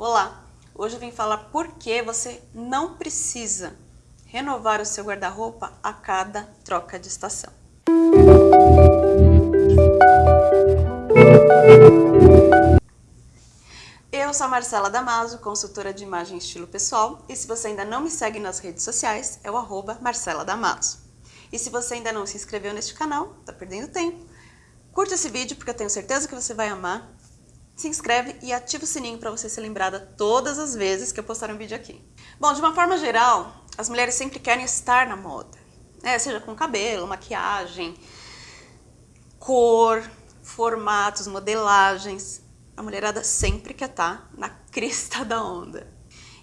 Olá! Hoje eu vim falar por que você não precisa renovar o seu guarda-roupa a cada troca de estação. Eu sou a Marcela Damaso, consultora de imagem e estilo pessoal, e se você ainda não me segue nas redes sociais, é o arroba Marcela Damaso. E se você ainda não se inscreveu neste canal, tá perdendo tempo, curte esse vídeo porque eu tenho certeza que você vai amar se inscreve e ativa o sininho para você ser lembrada todas as vezes que eu postar um vídeo aqui. Bom, de uma forma geral, as mulheres sempre querem estar na moda, né? seja com cabelo, maquiagem, cor, formatos, modelagens. A mulherada sempre quer estar na crista da onda.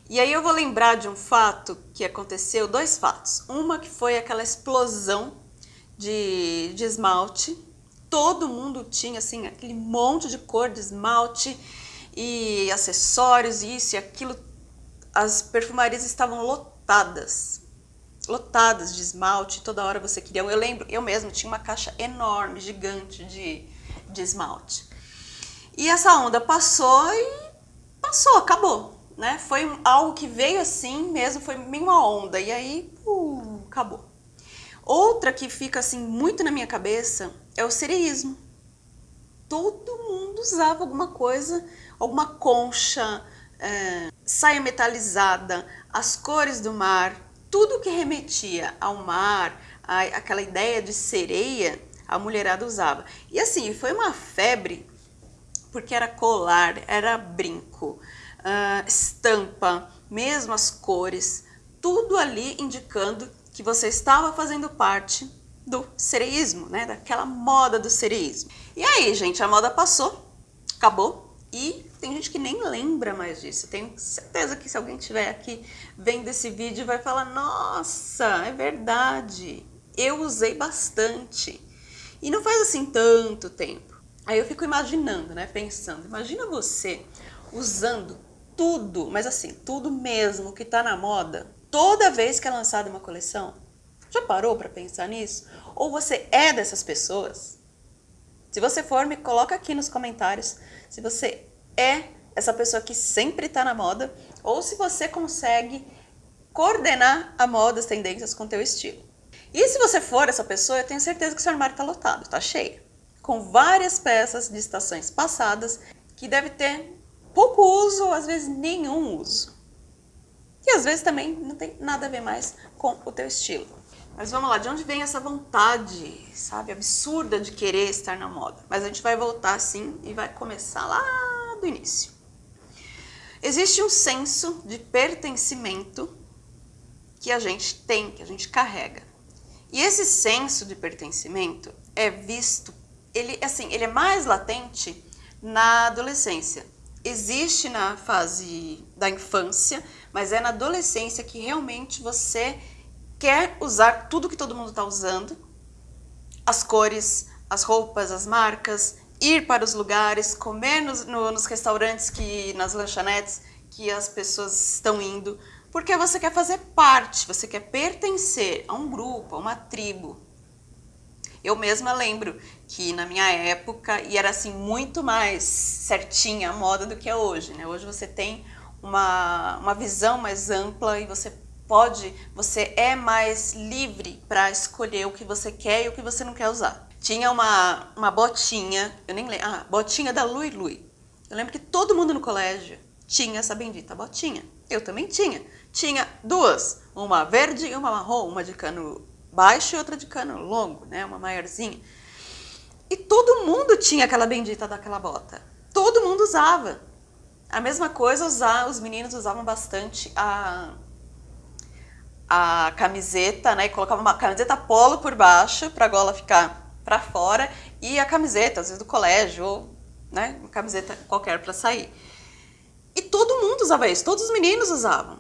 E aí eu vou lembrar de um fato que aconteceu, dois fatos. Uma que foi aquela explosão de, de esmalte todo mundo tinha assim aquele monte de cor de esmalte e acessórios, isso e aquilo. As perfumarias estavam lotadas, lotadas de esmalte, toda hora você queria. Eu lembro, eu mesmo tinha uma caixa enorme, gigante de, de esmalte. E essa onda passou e passou, acabou. Né? Foi algo que veio assim mesmo, foi meio uma onda, e aí uh, acabou. Outra que fica assim muito na minha cabeça é o cereísmo. Todo mundo usava alguma coisa, alguma concha, é, saia metalizada, as cores do mar, tudo que remetia ao mar, a, aquela ideia de sereia, a mulherada usava. E assim, foi uma febre, porque era colar, era brinco, uh, estampa, mesmo as cores, tudo ali indicando que você estava fazendo parte do sereísmo, né? Daquela moda do sereísmo. E aí, gente, a moda passou, acabou e tem gente que nem lembra mais disso. Tenho certeza que se alguém estiver aqui vendo esse vídeo vai falar, nossa, é verdade, eu usei bastante. E não faz assim tanto tempo. Aí eu fico imaginando, né, pensando, imagina você usando tudo, mas assim, tudo mesmo que tá na moda, toda vez que é lançada uma coleção? Já parou para pensar nisso? Ou você é dessas pessoas? Se você for, me coloca aqui nos comentários se você é essa pessoa que sempre está na moda ou se você consegue coordenar a moda, as tendências com o teu estilo. E se você for essa pessoa, eu tenho certeza que seu armário está lotado, está cheio, com várias peças de estações passadas que deve ter pouco uso, às vezes nenhum uso. E às vezes também não tem nada a ver mais com o teu estilo. Mas vamos lá, de onde vem essa vontade, sabe, absurda de querer estar na moda? Mas a gente vai voltar assim e vai começar lá do início. Existe um senso de pertencimento que a gente tem, que a gente carrega. E esse senso de pertencimento é visto, ele assim, ele é mais latente na adolescência existe na fase da infância, mas é na adolescência que realmente você quer usar tudo que todo mundo está usando, as cores, as roupas, as marcas, ir para os lugares, comer nos, no, nos restaurantes, que nas lanchonetes que as pessoas estão indo, porque você quer fazer parte, você quer pertencer a um grupo, a uma tribo. Eu mesma lembro que na minha época, e era assim muito mais certinha a moda do que é hoje, né? Hoje você tem uma, uma visão mais ampla e você pode, você é mais livre para escolher o que você quer e o que você não quer usar. Tinha uma, uma botinha, eu nem lembro, ah, botinha da Lui Lui. Eu lembro que todo mundo no colégio tinha essa bendita botinha. Eu também tinha. Tinha duas, uma verde e uma marrom, uma de cano baixo e outra de cano longo, né? Uma maiorzinha. E todo mundo tinha aquela bendita daquela bota. Todo mundo usava. A mesma coisa, usar, os meninos usavam bastante a, a camiseta, né? Colocavam uma camiseta polo por baixo para a gola ficar para fora e a camiseta, às vezes do colégio, ou né, uma camiseta qualquer para sair. E todo mundo usava isso, todos os meninos usavam.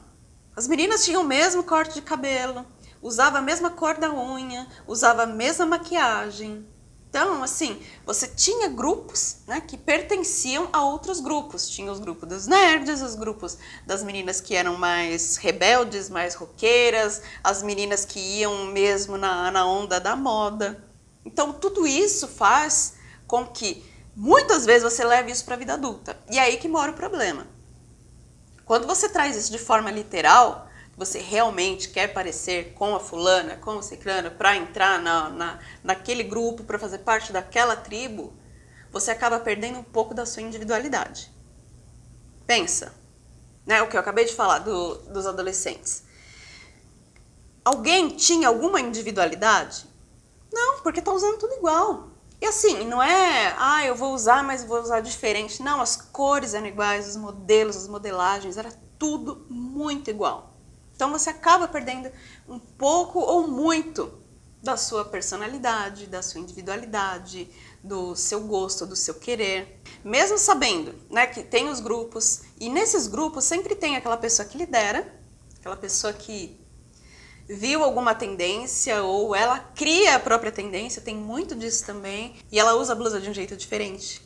As meninas tinham o mesmo corte de cabelo, usava a mesma cor da unha, usava a mesma maquiagem. Então, assim, você tinha grupos né, que pertenciam a outros grupos. Tinha os grupos dos nerds, os grupos das meninas que eram mais rebeldes, mais roqueiras, as meninas que iam mesmo na, na onda da moda. Então, tudo isso faz com que muitas vezes você leve isso para a vida adulta. E é aí que mora o problema. Quando você traz isso de forma literal, você realmente quer parecer com a fulana, com o ciclano, para entrar na, na, naquele grupo, para fazer parte daquela tribo, você acaba perdendo um pouco da sua individualidade. Pensa, né, o que eu acabei de falar do, dos adolescentes. Alguém tinha alguma individualidade? Não, porque tá usando tudo igual. E assim, não é, ah, eu vou usar, mas vou usar diferente. Não, as cores eram iguais, os modelos, as modelagens, era tudo muito igual. Então você acaba perdendo um pouco ou muito da sua personalidade, da sua individualidade, do seu gosto, do seu querer. Mesmo sabendo né, que tem os grupos, e nesses grupos sempre tem aquela pessoa que lidera, aquela pessoa que viu alguma tendência ou ela cria a própria tendência, tem muito disso também, e ela usa a blusa de um jeito diferente.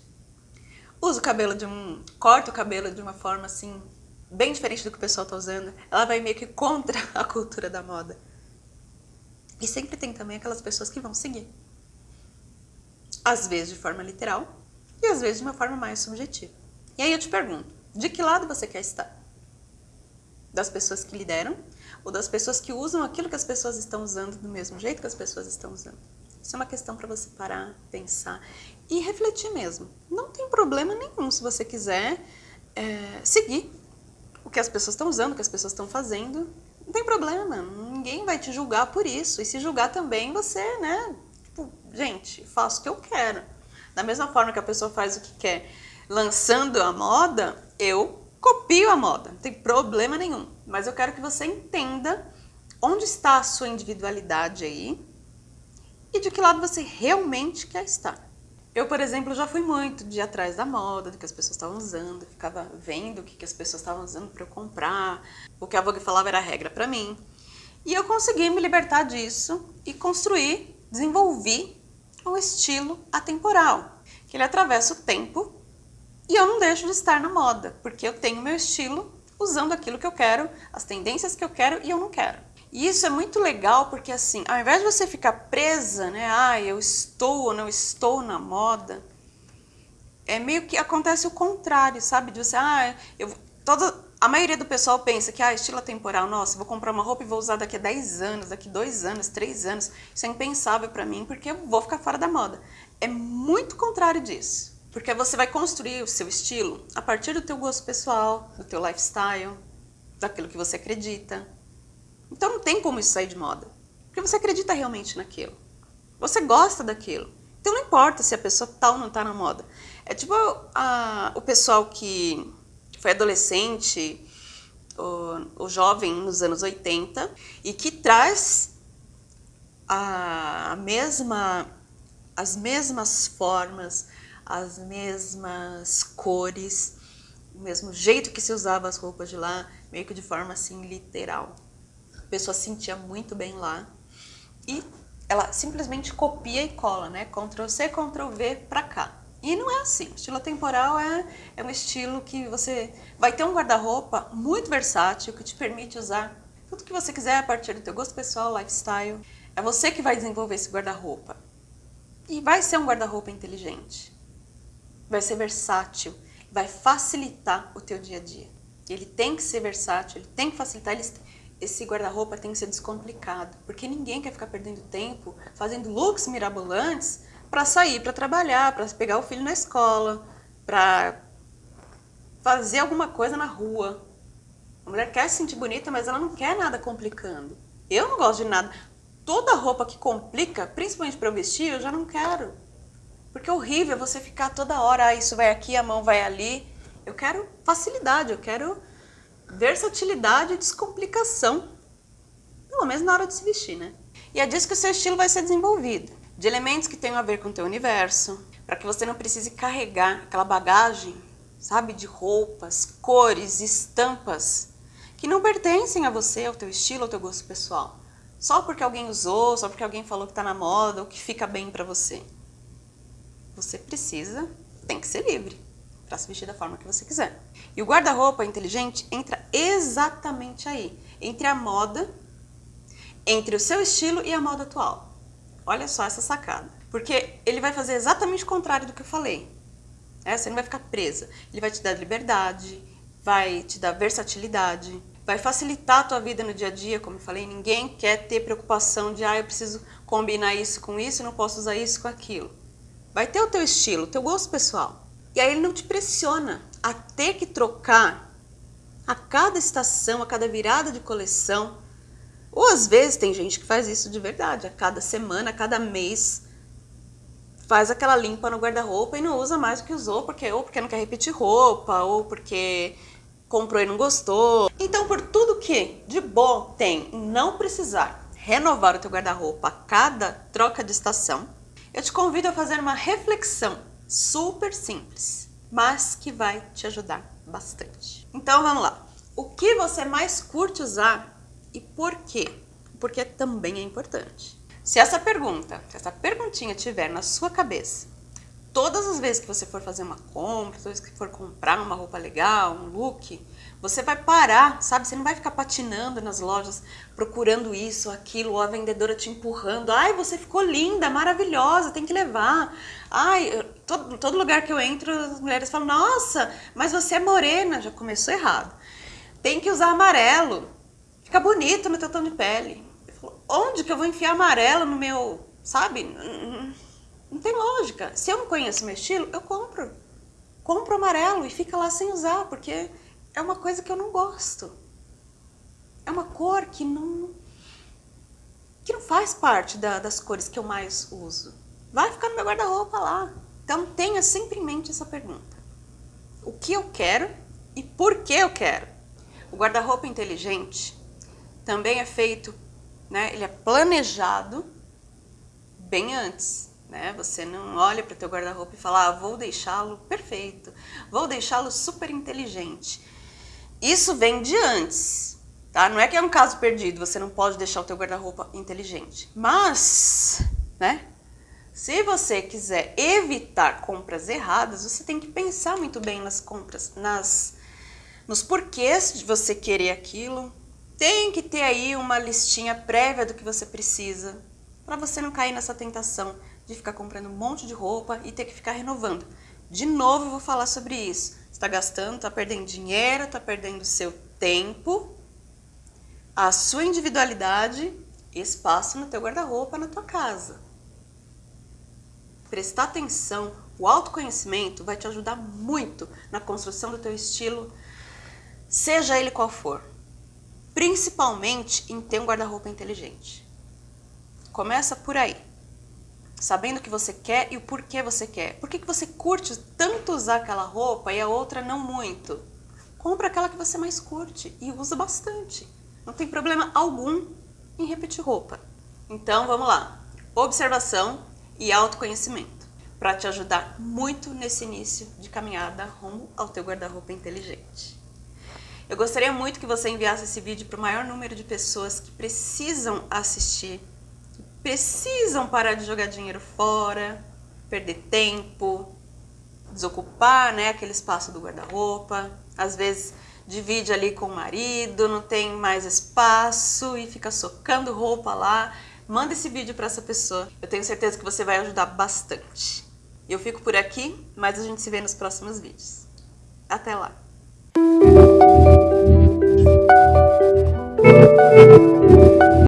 Usa o cabelo de um... corta o cabelo de uma forma assim bem diferente do que o pessoal está usando, ela vai meio que contra a cultura da moda. E sempre tem também aquelas pessoas que vão seguir. Às vezes de forma literal e às vezes de uma forma mais subjetiva. E aí eu te pergunto, de que lado você quer estar? Das pessoas que lideram ou das pessoas que usam aquilo que as pessoas estão usando do mesmo jeito que as pessoas estão usando? Isso é uma questão para você parar, pensar e refletir mesmo. Não tem problema nenhum se você quiser é, seguir o que as pessoas estão usando, o que as pessoas estão fazendo. Não tem problema, ninguém vai te julgar por isso. E se julgar também, você, né? Tipo, gente, faço o que eu quero. Da mesma forma que a pessoa faz o que quer lançando a moda, eu copio a moda, não tem problema nenhum. Mas eu quero que você entenda onde está a sua individualidade aí e de que lado você realmente quer estar. Eu, por exemplo, já fui muito de atrás da moda, do que as pessoas estavam usando, ficava vendo o que as pessoas estavam usando para eu comprar, o que a Vogue falava era regra para mim. E eu consegui me libertar disso e construir, desenvolvi um estilo atemporal, que ele atravessa o tempo e eu não deixo de estar na moda, porque eu tenho meu estilo usando aquilo que eu quero, as tendências que eu quero e eu não quero. E isso é muito legal porque assim, ao invés de você ficar presa, né, ah, eu estou ou não estou na moda, é meio que acontece o contrário, sabe? De você, ah, eu, toda, a maioria do pessoal pensa que, ah, estilo temporal, nossa, vou comprar uma roupa e vou usar daqui a 10 anos, daqui a 2 anos, 3 anos, isso é impensável para mim porque eu vou ficar fora da moda. É muito contrário disso. Porque você vai construir o seu estilo a partir do teu gosto pessoal, do teu lifestyle, daquilo que você acredita, então não tem como isso sair de moda. Porque você acredita realmente naquilo. Você gosta daquilo. Então não importa se a pessoa tal tá não está na moda. É tipo a, o pessoal que foi adolescente, o, o jovem nos anos 80, e que traz a, a mesma, as mesmas formas, as mesmas cores, o mesmo jeito que se usava as roupas de lá, meio que de forma assim literal pessoa se sentia muito bem lá. E ela simplesmente copia e cola, né? Ctrl C, Ctrl V para cá. E não é assim. O estilo temporal é, é um estilo que você vai ter um guarda-roupa muito versátil que te permite usar tudo que você quiser a partir do teu gosto pessoal, lifestyle. É você que vai desenvolver esse guarda-roupa. E vai ser um guarda-roupa inteligente. Vai ser versátil. Vai facilitar o teu dia a dia. Ele tem que ser versátil, ele tem que facilitar. Ele, esse guarda-roupa tem que ser descomplicado, porque ninguém quer ficar perdendo tempo fazendo looks mirabolantes para sair, para trabalhar, para pegar o filho na escola, para fazer alguma coisa na rua. A mulher quer se sentir bonita, mas ela não quer nada complicando. Eu não gosto de nada. Toda roupa que complica, principalmente para eu vestir, eu já não quero. Porque é horrível você ficar toda hora, ah, isso vai aqui, a mão vai ali. Eu quero facilidade, eu quero versatilidade e descomplicação. Pelo menos na hora de se vestir, né? E é disso que o seu estilo vai ser desenvolvido. De elementos que tenham a ver com o teu universo, para que você não precise carregar aquela bagagem, sabe, de roupas, cores, estampas, que não pertencem a você, ao teu estilo, ao teu gosto pessoal. Só porque alguém usou, só porque alguém falou que está na moda ou que fica bem para você. Você precisa, tem que ser livre para se vestir da forma que você quiser. E o guarda-roupa inteligente entra exatamente aí, entre a moda, entre o seu estilo e a moda atual. Olha só essa sacada. Porque ele vai fazer exatamente o contrário do que eu falei. É, você não vai ficar presa. Ele vai te dar liberdade, vai te dar versatilidade, vai facilitar a tua vida no dia a dia, como eu falei, ninguém quer ter preocupação de, ah, eu preciso combinar isso com isso, não posso usar isso com aquilo. Vai ter o teu estilo, o teu gosto pessoal. E aí ele não te pressiona a ter que trocar a cada estação, a cada virada de coleção. Ou às vezes tem gente que faz isso de verdade, a cada semana, a cada mês, faz aquela limpa no guarda-roupa e não usa mais o que usou, porque ou porque não quer repetir roupa, ou porque comprou e não gostou. Então, por tudo que de bom tem em não precisar renovar o teu guarda-roupa a cada troca de estação, eu te convido a fazer uma reflexão super simples, mas que vai te ajudar bastante. Então, vamos lá. O que você mais curte usar e por quê? Porque também é importante. Se essa pergunta, se essa perguntinha tiver na sua cabeça, todas as vezes que você for fazer uma compra, todas as vezes que for comprar uma roupa legal, um look, você vai parar, sabe? Você não vai ficar patinando nas lojas, procurando isso, aquilo, ou a vendedora te empurrando. Ai, você ficou linda, maravilhosa, tem que levar. Ai, todo, todo lugar que eu entro, as mulheres falam, nossa, mas você é morena. Já começou errado. Tem que usar amarelo. Fica bonito no teu tom de pele onde que eu vou enfiar amarelo no meu, sabe? Não tem lógica. Se eu não conheço meu estilo, eu compro. Compro amarelo e fica lá sem usar, porque é uma coisa que eu não gosto. É uma cor que não, que não faz parte da, das cores que eu mais uso. Vai ficar no meu guarda-roupa lá. Então tenha sempre em mente essa pergunta. O que eu quero e por que eu quero? O guarda-roupa inteligente também é feito né? Ele é planejado bem antes, né? Você não olha para o teu guarda-roupa e fala, ah, vou deixá-lo perfeito, vou deixá-lo super inteligente. Isso vem de antes, tá? Não é que é um caso perdido, você não pode deixar o teu guarda-roupa inteligente. Mas, né? Se você quiser evitar compras erradas, você tem que pensar muito bem nas compras, nas, nos porquês de você querer aquilo, tem que ter aí uma listinha prévia do que você precisa, para você não cair nessa tentação de ficar comprando um monte de roupa e ter que ficar renovando. De novo eu vou falar sobre isso. Está gastando, está perdendo dinheiro, está perdendo seu tempo, a sua individualidade espaço no teu guarda-roupa na tua casa. Prestar atenção, o autoconhecimento vai te ajudar muito na construção do teu estilo, seja ele qual for principalmente em ter um guarda-roupa inteligente. Começa por aí, sabendo o que você quer e o porquê você quer. Por que, que você curte tanto usar aquela roupa e a outra não muito? Compra aquela que você mais curte e usa bastante. Não tem problema algum em repetir roupa. Então vamos lá, observação e autoconhecimento para te ajudar muito nesse início de caminhada rumo ao teu guarda-roupa inteligente. Eu gostaria muito que você enviasse esse vídeo para o maior número de pessoas que precisam assistir, precisam parar de jogar dinheiro fora, perder tempo, desocupar né, aquele espaço do guarda-roupa, às vezes divide ali com o marido, não tem mais espaço e fica socando roupa lá. Manda esse vídeo para essa pessoa, eu tenho certeza que você vai ajudar bastante. Eu fico por aqui, mas a gente se vê nos próximos vídeos. Até lá!